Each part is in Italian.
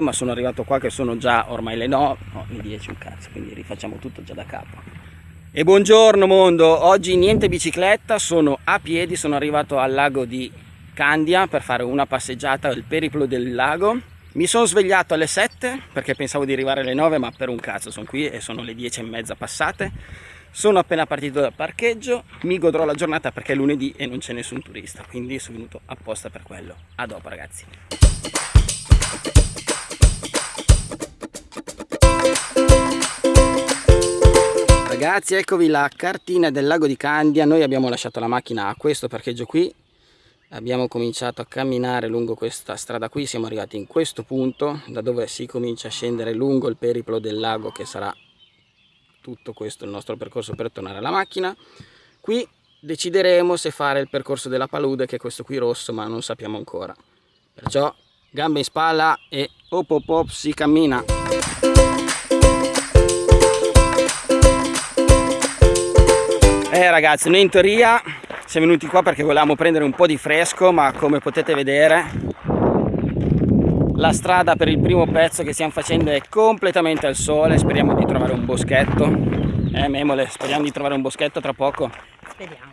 ma sono arrivato qua che sono già ormai le 9, no, le 10 un cazzo, quindi rifacciamo tutto già da capo. E buongiorno mondo, oggi niente bicicletta, sono a piedi, sono arrivato al lago di Candia per fare una passeggiata, il periplo del lago. Mi sono svegliato alle 7 perché pensavo di arrivare alle 9 ma per un cazzo sono qui e sono le 10 e mezza passate. Sono appena partito dal parcheggio, mi godrò la giornata perché è lunedì e non c'è nessun turista, quindi sono venuto apposta per quello. A dopo ragazzi. Ragazzi eccovi la cartina del lago di Candia, noi abbiamo lasciato la macchina a questo parcheggio qui. Abbiamo cominciato a camminare lungo questa strada qui, siamo arrivati in questo punto da dove si comincia a scendere lungo il periplo del lago che sarà tutto questo il nostro percorso per tornare alla macchina. Qui decideremo se fare il percorso della palude che è questo qui rosso ma non sappiamo ancora. Perciò gambe in spalla e op op op si cammina Eh ragazzi, noi in teoria siamo venuti qua perché volevamo prendere un po' di fresco, ma come potete vedere la strada per il primo pezzo che stiamo facendo è completamente al sole, speriamo di trovare un boschetto. Eh Memole, speriamo di trovare un boschetto tra poco. Speriamo.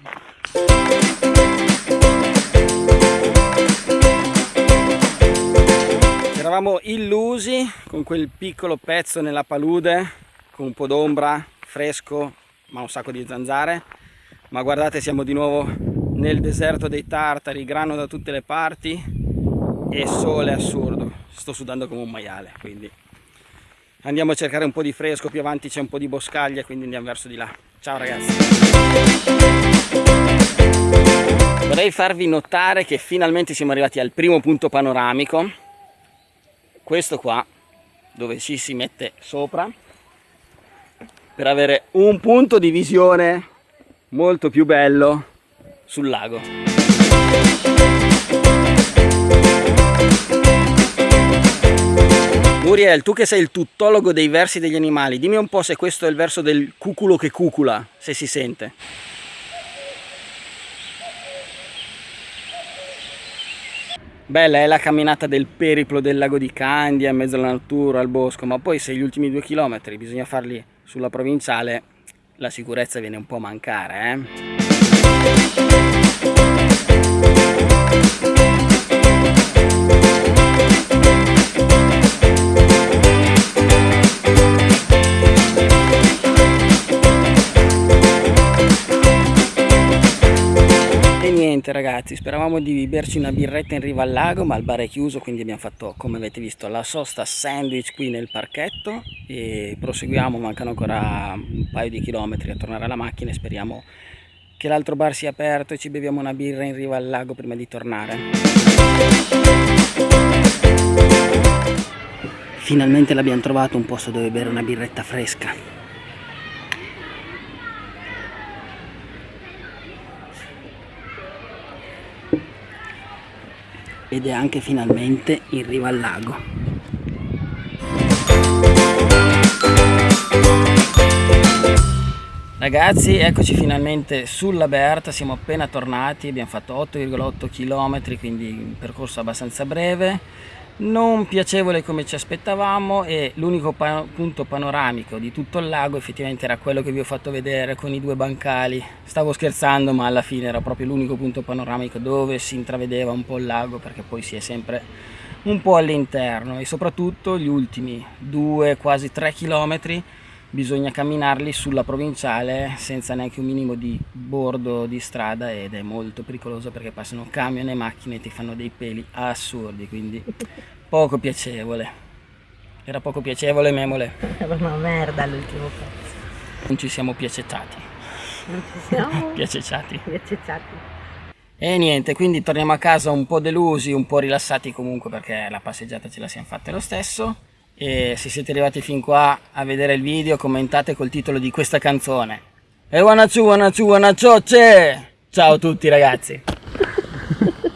Eravamo illusi con quel piccolo pezzo nella palude, con un po' d'ombra, fresco, ma un sacco di zanzare. Ma guardate siamo di nuovo nel deserto dei tartari grano da tutte le parti e sole assurdo. Sto sudando come un maiale quindi andiamo a cercare un po' di fresco più avanti c'è un po' di boscaglia quindi andiamo verso di là. Ciao ragazzi. Vorrei farvi notare che finalmente siamo arrivati al primo punto panoramico. Questo qua dove ci si mette sopra per avere un punto di visione molto più bello sul lago. Muriel, tu che sei il tuttologo dei versi degli animali, dimmi un po' se questo è il verso del cuculo che cucula, se si sente. Bella è la camminata del periplo del lago di Candia in mezzo alla natura, al bosco, ma poi se gli ultimi due chilometri bisogna farli sulla provinciale, la sicurezza viene un po' a mancare. Eh? Niente ragazzi speravamo di berci una birretta in riva al lago ma il bar è chiuso quindi abbiamo fatto come avete visto la sosta sandwich qui nel parchetto e proseguiamo mancano ancora un paio di chilometri a tornare alla macchina e speriamo che l'altro bar sia aperto e ci beviamo una birra in riva al lago prima di tornare. Finalmente l'abbiamo trovato un posto dove bere una birretta fresca ed è anche finalmente in riva al lago. Ragazzi eccoci finalmente sulla Berta, siamo appena tornati, abbiamo fatto 8,8 km quindi un percorso abbastanza breve non piacevole come ci aspettavamo e l'unico pa punto panoramico di tutto il lago effettivamente era quello che vi ho fatto vedere con i due bancali. Stavo scherzando ma alla fine era proprio l'unico punto panoramico dove si intravedeva un po' il lago perché poi si è sempre un po' all'interno e soprattutto gli ultimi due quasi tre chilometri bisogna camminarli sulla provinciale senza neanche un minimo di bordo di strada ed è molto pericoloso perché passano camion e macchine e ti fanno dei peli assurdi quindi poco piacevole. Era poco piacevole memole. Era una merda l'ultimo pezzo. Non ci siamo piacecciati non ci siamo? Piacecciati piacecciati e niente quindi torniamo a casa un po' delusi un po' rilassati comunque perché la passeggiata ce la siamo fatta lo stesso e se siete arrivati fin qua a vedere il video commentate col titolo di questa canzone. E wanna ciao wanna ciao wanna ciao ciao a tutti ragazzi